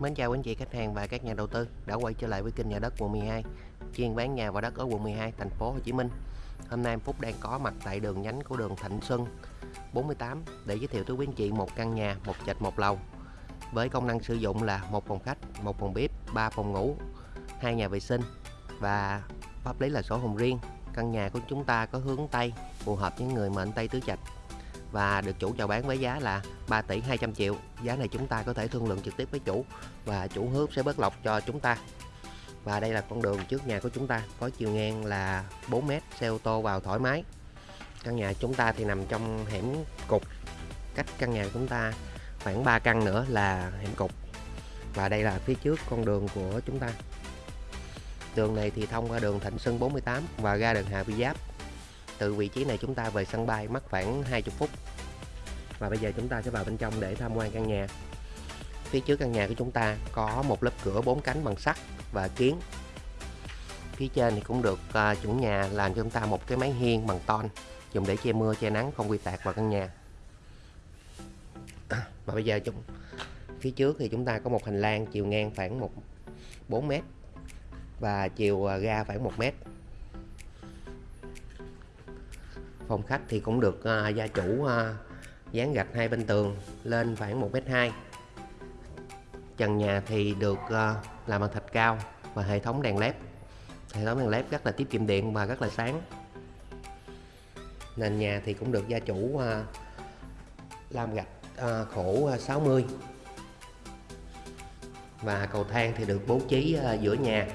Mến chào quý anh chị khách hàng và các nhà đầu tư đã quay trở lại với kênh nhà đất quận 12 chuyên bán nhà và đất ở quận 12 thành phố Hồ Chí Minh. Hôm nay Phúc đang có mặt tại đường nhánh của đường Thạnh Xuân 48 để giới thiệu tới quý anh chị một căn nhà một trệt một lầu với công năng sử dụng là một phòng khách, một phòng bếp, ba phòng ngủ, hai nhà vệ sinh và pháp lý là sổ hồng riêng. Căn nhà của chúng ta có hướng Tây phù hợp với người mệnh Tây tứ trạch và được chủ chào bán với giá là 3 tỷ 200 triệu. Giá này chúng ta có thể thương lượng trực tiếp với chủ và chủ hứa sẽ bớt lọc cho chúng ta. Và đây là con đường trước nhà của chúng ta, có chiều ngang là 4 m xe ô tô vào thoải mái. Căn nhà chúng ta thì nằm trong hẻm cục cách căn nhà chúng ta khoảng 3 căn nữa là hẻm cục. Và đây là phía trước con đường của chúng ta. Đường này thì thông qua đường Thịnh Xuân 48 và ra đường Hà Vi Giáp từ vị trí này chúng ta về sân bay mất khoảng 20 phút. Và bây giờ chúng ta sẽ vào bên trong để tham quan căn nhà. Phía trước căn nhà của chúng ta có một lớp cửa bốn cánh bằng sắt và kiến. Phía trên thì cũng được uh, chủ nhà làm cho chúng ta một cái mái hiên bằng ton dùng để che mưa che nắng không quy tạc vào căn nhà. À, và bây giờ chúng phía trước thì chúng ta có một hành lang chiều ngang khoảng một 4 mét và chiều à, ga ra khoảng 1 mét. Phòng khách thì cũng được uh, gia chủ uh, dán gạch hai bên tường lên khoảng 1m2 trần nhà thì được uh, làm bằng thạch cao và hệ thống đèn led. Hệ thống đèn led rất là tiết kiệm điện và rất là sáng. Nền nhà thì cũng được gia chủ uh, làm gạch uh, khổ 60 và cầu thang thì được bố trí giữa nhà.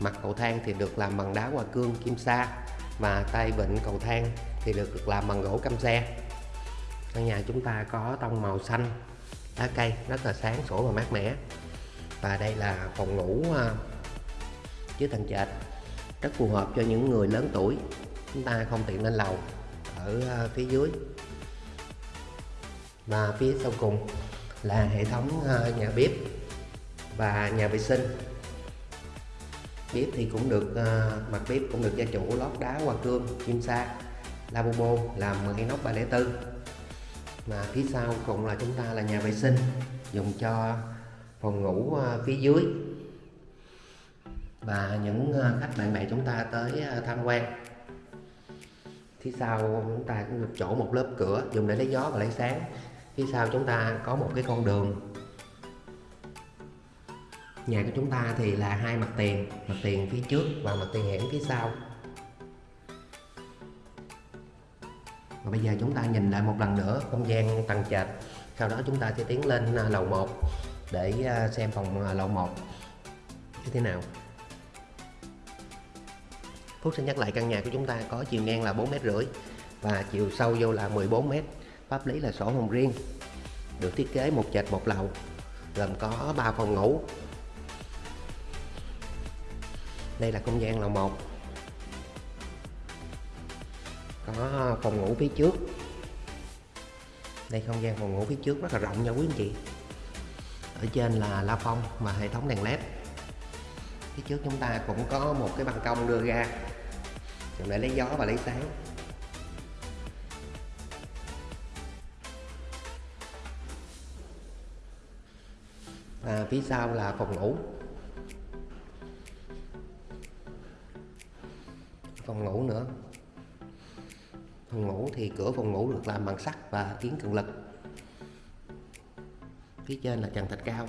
Mặt cầu thang thì được làm bằng đá hoa cương kim sa và tay vịn cầu thang thì được làm bằng gỗ cam xe. Căn nhà chúng ta có tông màu xanh, lá cây rất là sáng, sủa và mát mẻ. Và đây là phòng ngủ chứa dưới tầng trệt, rất phù hợp cho những người lớn tuổi. Chúng ta không tiện lên lầu, ở à, phía dưới. Và phía sau cùng là hệ thống à, nhà bếp và nhà vệ sinh bếp thì cũng được ờ, mặt bếp cũng được gia chủ lót đá hoa cương kim sa lavabo làm bằng inox 304 mà phía sau cùng là chúng ta là nhà vệ sinh dùng cho phòng ngủ uh, phía dưới. Và những uh, khách bạn bè chúng ta tới uh, tham quan. Phía sau chúng ta cũng được chỗ một lớp cửa dùng để lấy gió và lấy sáng. Phía sau chúng ta có một cái con đường nhà của chúng ta thì là hai mặt tiền mặt tiền phía trước và mặt tiền hẻm phía sau. Và bây giờ chúng ta nhìn lại một lần nữa, không gian tầng trệt. Sau đó chúng ta sẽ tiến lên à, lầu 1 để à, xem phòng à, lầu 1 như thế nào. Phúc xin nhắc lại căn nhà của chúng ta có chiều ngang là 4 mét rưỡi và chiều sâu vô là 14 mét. Pháp lý là sổ hồng riêng, được thiết kế một trệt một lầu, gồm có 3 phòng ngủ đây là không gian lầu 1 có phòng ngủ phía trước. Đây không gian phòng ngủ phía trước rất là rộng nha quý anh chị. Ở trên là la phong và hệ thống đèn led. Phía trước chúng ta cũng có một cái ban công đưa ra. Để lấy gió và lấy sáng. Và phía sau là phòng ngủ. Phòng ngủ nữa. Phòng ngủ thì cửa phòng ngủ được làm bằng sắt và kiến cường lực. Phía trên là trần thạch cao.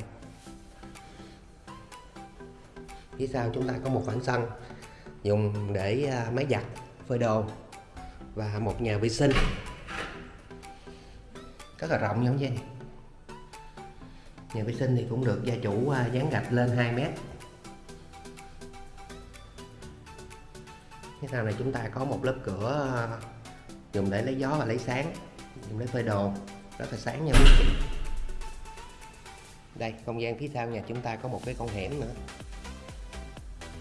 Phía sau chúng ta có một khoảng sân dùng để à, máy giặt, phơi đồ và một nhà vệ sinh. Rất là rộng như vậy. Nhà vệ sinh thì cũng được gia chủ à, dán gạch lên 2 mét. Phía sau này chúng ta có một lớp cửa ờ, dùng để lấy gió và lấy sáng, dùng để phơi đồ, rất là sáng nha quý chị đây, không gian phía sau nhà chúng ta có một cái con hẻm nữa.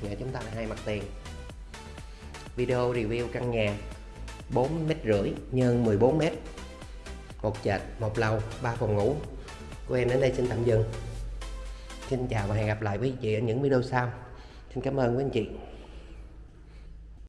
Nhà chúng ta là hai mặt tiền. Video review căn nhà 4 mét rưỡi nhân 14 mét. Một trệt một lầu ba phòng ngủ. Của em đến đây xin tạm dừng. Xin chào và hẹn gặp lại quý chị ở những video sau. Xin cảm ơn quý anh chị.